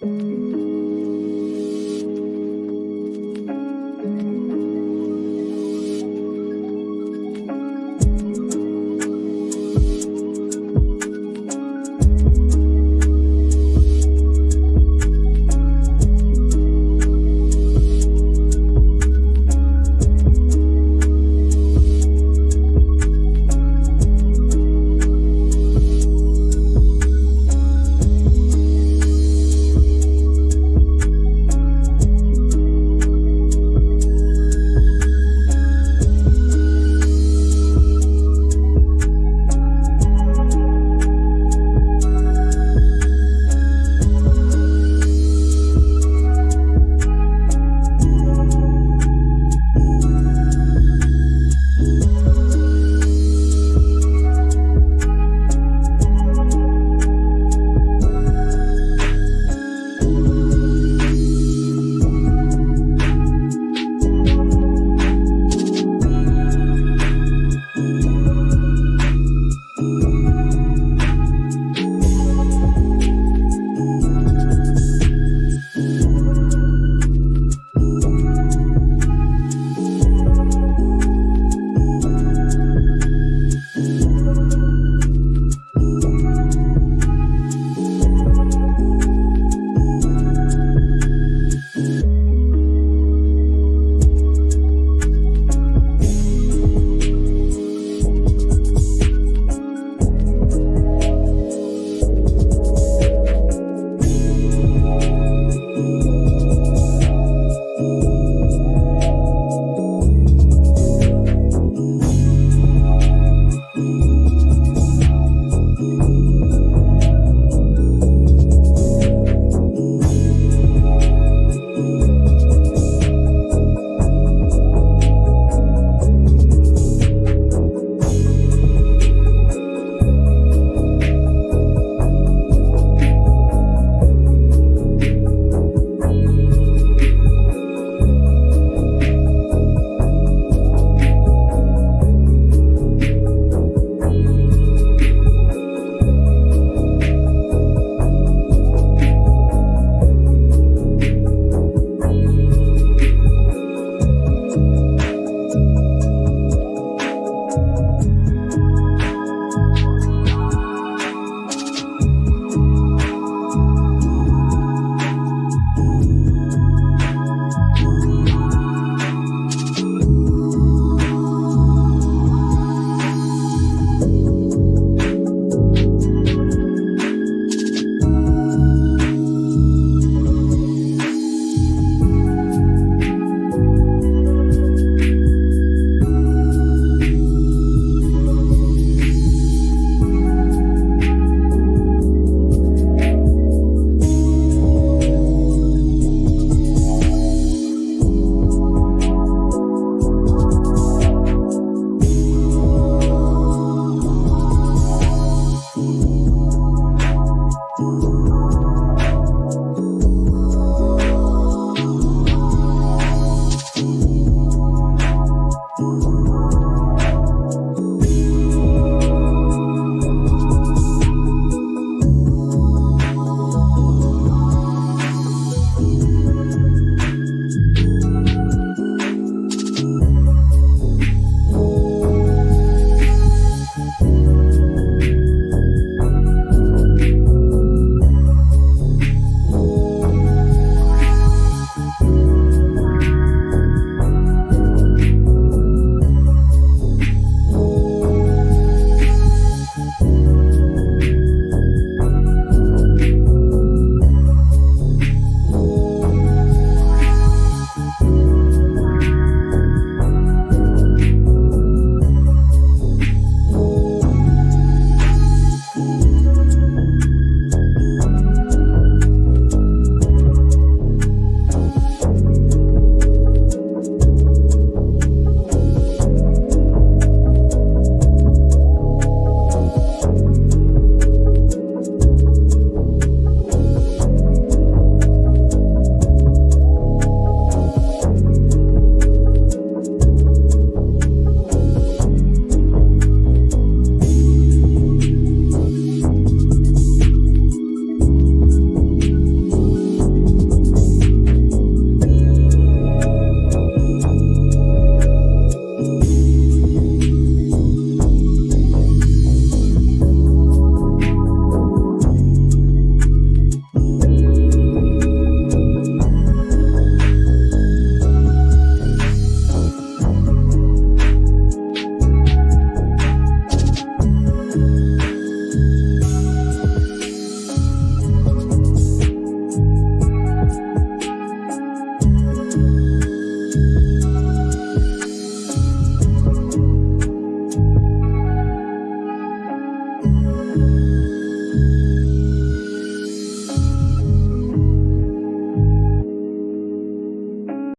Música